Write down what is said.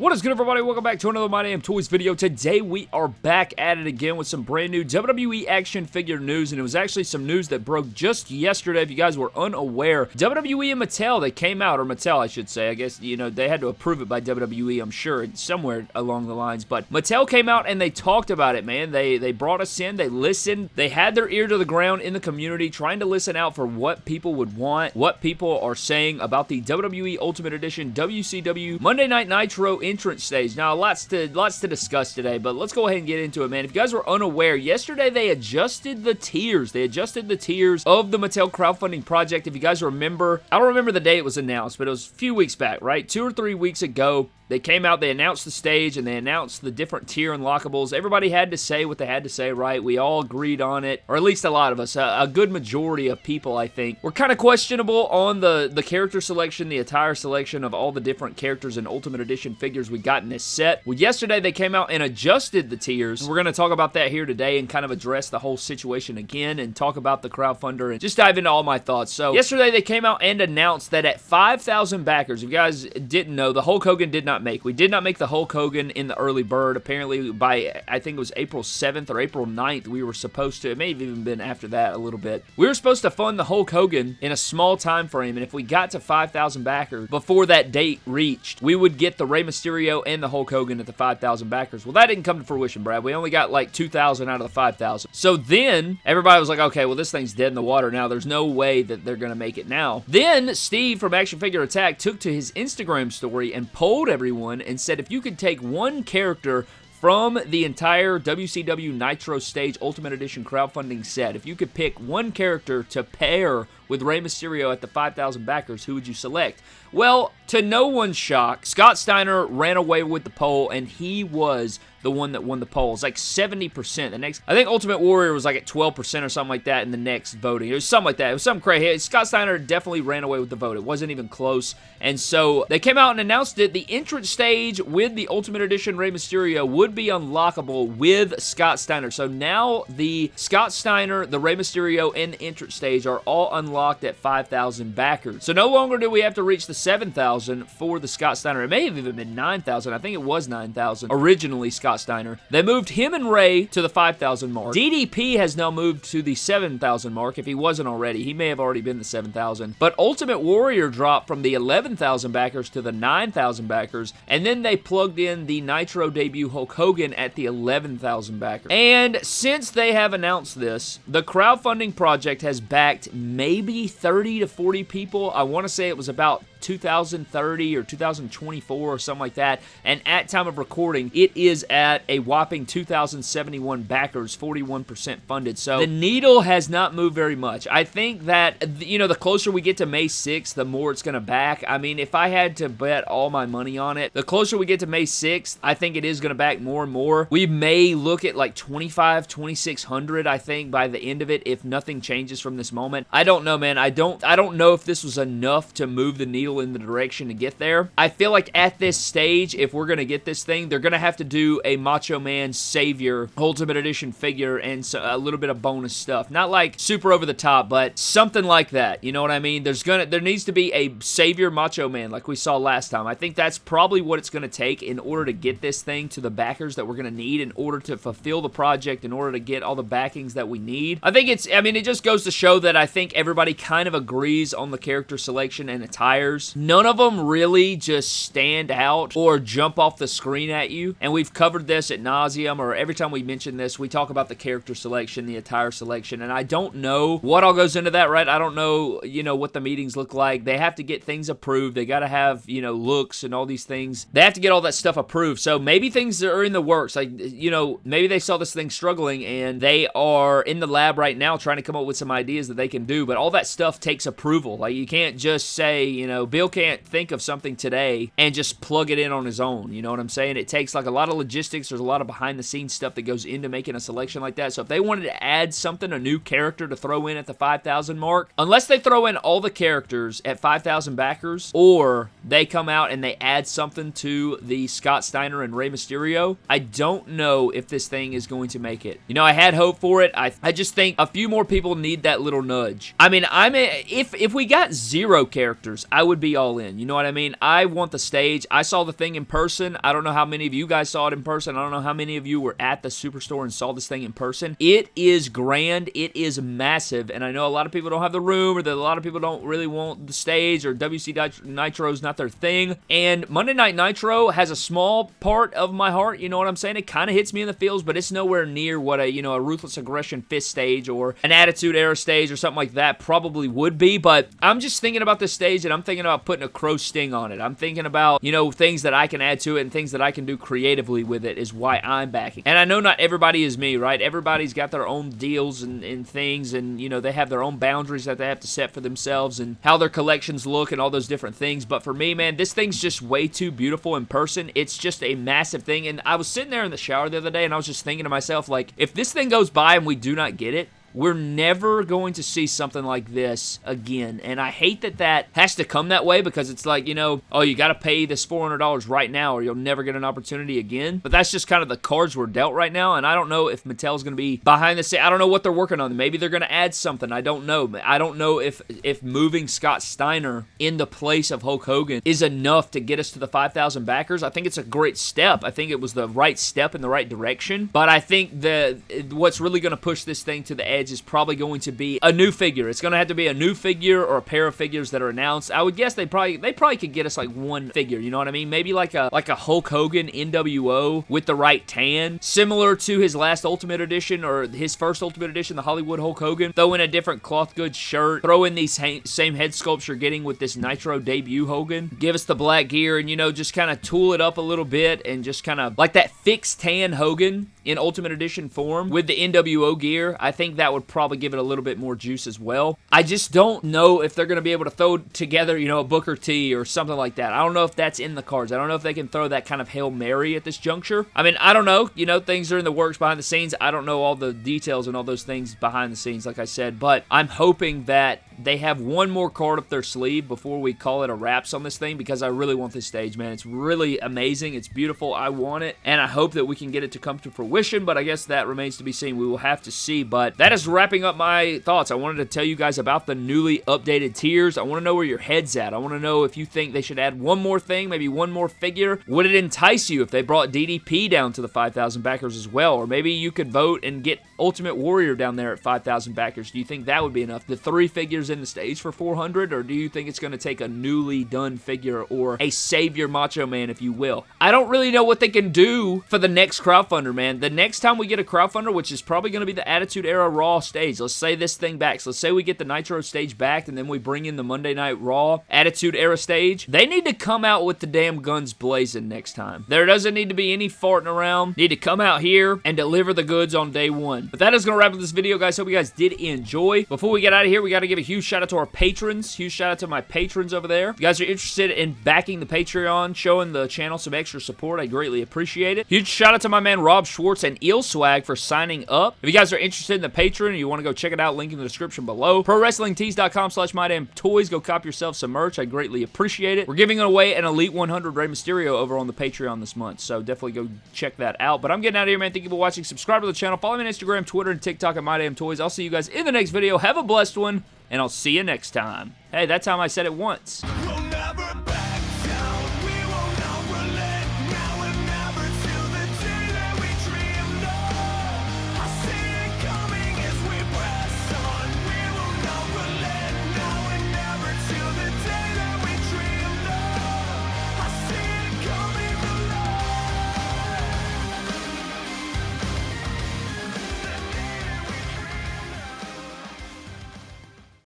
What is good, everybody? Welcome back to another My Damn Toys video. Today, we are back at it again with some brand new WWE action figure news, and it was actually some news that broke just yesterday, if you guys were unaware. WWE and Mattel, they came out, or Mattel, I should say. I guess, you know, they had to approve it by WWE, I'm sure, somewhere along the lines, but Mattel came out and they talked about it, man. They, they brought us in, they listened, they had their ear to the ground in the community, trying to listen out for what people would want, what people are saying about the WWE Ultimate Edition WCW Monday Night Nitro entrance stage. Now, lots to lots to discuss today, but let's go ahead and get into it, man. If you guys were unaware, yesterday they adjusted the tiers. They adjusted the tiers of the Mattel crowdfunding project. If you guys remember, I don't remember the day it was announced, but it was a few weeks back, right? Two or three weeks ago, they came out, they announced the stage, and they announced the different tier unlockables. Everybody had to say what they had to say, right? We all agreed on it, or at least a lot of us. A, a good majority of people, I think, were kind of questionable on the, the character selection, the attire selection of all the different characters and Ultimate Edition figures we got in this set. Well, yesterday they came out and adjusted the tiers. We're going to talk about that here today and kind of address the whole situation again and talk about the crowdfunder and just dive into all my thoughts. So, yesterday they came out and announced that at 5,000 backers, if you guys didn't know, the Hulk Hogan did not not make. We did not make the Hulk Hogan in the early bird. Apparently, by I think it was April 7th or April 9th, we were supposed to. It may have even been after that a little bit. We were supposed to fund the Hulk Hogan in a small time frame, and if we got to 5,000 backers before that date reached, we would get the Rey Mysterio and the Hulk Hogan at the 5,000 backers. Well, that didn't come to fruition, Brad. We only got like 2,000 out of the 5,000. So then everybody was like, okay, well, this thing's dead in the water now. There's no way that they're going to make it now. Then Steve from Action Figure Attack took to his Instagram story and polled everyone and said if you could take one character from the entire WCW Nitro Stage Ultimate Edition crowdfunding set, if you could pick one character to pair with Rey Mysterio at the 5,000 backers, who would you select? Well, to no one's shock, Scott Steiner ran away with the poll, and he was the one that won the poll. polls, like 70%. The next, I think Ultimate Warrior was like at 12% or something like that in the next voting. It was something like that. It was something crazy. Scott Steiner definitely ran away with the vote. It wasn't even close. And so they came out and announced it. The entrance stage with the Ultimate Edition Rey Mysterio would be unlockable with Scott Steiner. So now the Scott Steiner, the Rey Mysterio, and the entrance stage are all unlocked at 5,000 backers. So no longer do we have to reach the 7,000 for the Scott Steiner. It may have even been 9,000. I think it was 9,000 originally, Scott Steiner. They moved him and Rey to the 5,000 mark. DDP has now moved to the 7,000 mark. If he wasn't already, he may have already been the 7,000. But Ultimate Warrior dropped from the 11,000 backers to the 9,000 backers, and then they plugged in the Nitro debut Hulk Hogan at the 11,000 backers. And since they have announced this, the crowdfunding project has backed maybe 30 to 40 people. I want to say it was about 2030 or 2024 or something like that. And at time of recording, it is at a whopping 2,071 backers, 41% funded. So the needle has not moved very much. I think that, you know, the closer we get to May 6th, the more it's going to back. I mean, if I had to bet all my money on it, the closer we get to May 6th, I think it is going to back more and more. We may look at like 25, 2600, I think, by the end of it, if nothing changes from this moment. I don't know, man. I don't, I don't know if this was enough to move the needle in the direction to get there. I feel like at this stage, if we're going to get this thing, they're going to have to do a Macho Man Savage Ultimate Edition figure and so, a little bit of bonus stuff. Not like super over the top, but something like that. You know what I mean? There's gonna there needs to be a Savage Macho Man like we saw last time. I think that's probably what it's going to take in order to get this thing to the backers that we're going to need in order to fulfill the project, in order to get all the backings that we need. I think it's, I mean, it just goes to show that I think everybody kind of agrees on the character selection and attires None of them really just stand out or jump off the screen at you. And we've covered this at nauseum, or every time we mention this, we talk about the character selection, the attire selection. And I don't know what all goes into that, right? I don't know, you know, what the meetings look like. They have to get things approved. They got to have, you know, looks and all these things. They have to get all that stuff approved. So maybe things are in the works. Like, you know, maybe they saw this thing struggling and they are in the lab right now trying to come up with some ideas that they can do. But all that stuff takes approval. Like, you can't just say, you know, Bill can't think of something today and just plug it in on his own. You know what I'm saying? It takes like a lot of logistics. There's a lot of behind the scenes stuff that goes into making a selection like that. So if they wanted to add something, a new character to throw in at the 5,000 mark, unless they throw in all the characters at 5,000 backers or they come out and they add something to the Scott Steiner and Rey Mysterio, I don't know if this thing is going to make it. You know, I had hope for it. I, I just think a few more people need that little nudge. I mean, I'm a, if if we got zero characters, I would would be all in. You know what I mean? I want the stage. I saw the thing in person. I don't know how many of you guys saw it in person. I don't know how many of you were at the Superstore and saw this thing in person. It is grand. It is massive. And I know a lot of people don't have the room or that a lot of people don't really want the stage or WC Nitro is not their thing. And Monday Night Nitro has a small part of my heart. You know what I'm saying? It kind of hits me in the feels, but it's nowhere near what a, you know, a Ruthless Aggression Fist stage or an Attitude Era stage or something like that probably would be. But I'm just thinking about this stage and I'm thinking about putting a crow sting on it. I'm thinking about, you know, things that I can add to it and things that I can do creatively with it is why I'm backing. And I know not everybody is me, right? Everybody's got their own deals and, and things and, you know, they have their own boundaries that they have to set for themselves and how their collections look and all those different things. But for me, man, this thing's just way too beautiful in person. It's just a massive thing. And I was sitting there in the shower the other day and I was just thinking to myself, like, if this thing goes by and we do not get it, we're never going to see something like this again. And I hate that that has to come that way because it's like, you know, oh, you got to pay this $400 right now or you'll never get an opportunity again. But that's just kind of the cards we're dealt right now. And I don't know if Mattel's going to be behind the scenes. I don't know what they're working on. Maybe they're going to add something. I don't know. I don't know if, if moving Scott Steiner in the place of Hulk Hogan is enough to get us to the 5,000 backers. I think it's a great step. I think it was the right step in the right direction. But I think the what's really going to push this thing to the edge Edge is probably going to be a new figure. It's going to have to be a new figure or a pair of figures that are announced. I would guess they probably they probably could get us like one figure, you know what I mean? Maybe like a like a Hulk Hogan NWO with the right tan, similar to his last Ultimate Edition or his first Ultimate Edition, the Hollywood Hulk Hogan. Throw in a different cloth goods shirt, throw in these same head sculpts you're getting with this Nitro debut Hogan. Give us the black gear and, you know, just kind of tool it up a little bit and just kind of like that fixed tan Hogan in Ultimate Edition form with the NWO gear. I think that would probably give it a little bit more juice as well. I just don't know if they're going to be able to throw together, you know, a Booker T or something like that. I don't know if that's in the cards. I don't know if they can throw that kind of Hail Mary at this juncture. I mean, I don't know. You know, things are in the works behind the scenes. I don't know all the details and all those things behind the scenes, like I said, but I'm hoping that they have one more card up their sleeve before we call it a wraps on this thing because I really want this stage, man. It's really amazing. It's beautiful. I want it, and I hope that we can get it to come to fruition, but I guess that remains to be seen. We will have to see, but that is wrapping up my thoughts. I wanted to tell you guys about the newly updated tiers. I want to know where your head's at. I want to know if you think they should add one more thing, maybe one more figure. Would it entice you if they brought DDP down to the 5,000 backers as well? Or maybe you could vote and get Ultimate Warrior down there at 5,000 backers. Do you think that would be enough? The three figures in the stage for 400, or do you think it's going to take a newly done figure or a Savage Macho Man, if you will? I don't really know what they can do for the next crowdfunder, man. The next time we get a crowdfunder, which is probably going to be the Attitude Era Raw stage, let's say this thing back. So let's say we get the Nitro stage back, and then we bring in the Monday Night Raw Attitude Era stage. They need to come out with the damn guns blazing next time. There doesn't need to be any farting around. Need to come out here and deliver the goods on day one. But that is going to wrap up this video, guys. Hope you guys did enjoy. Before we get out of here, we got to give a huge shout out to our patrons. Huge shout out to my patrons over there. If you guys are interested in backing the Patreon, showing the channel some extra support, I greatly appreciate it. Huge shout out to my man Rob Schwartz and Eel Swag for signing up. If you guys are interested in the Patreon you want to go check it out, link in the description below. ProWrestlingTees.com slash MyDamnToys. Go cop yourself some merch. I greatly appreciate it. We're giving away an Elite 100 Rey Mysterio over on the Patreon this month, so definitely go check that out. But I'm getting out of here, man. Thank you for watching. Subscribe to the channel. Follow me on Instagram, Twitter, and TikTok at MyDamnToys. I'll see you guys in the next video. Have a blessed one and I'll see you next time. Hey, that time I said it once.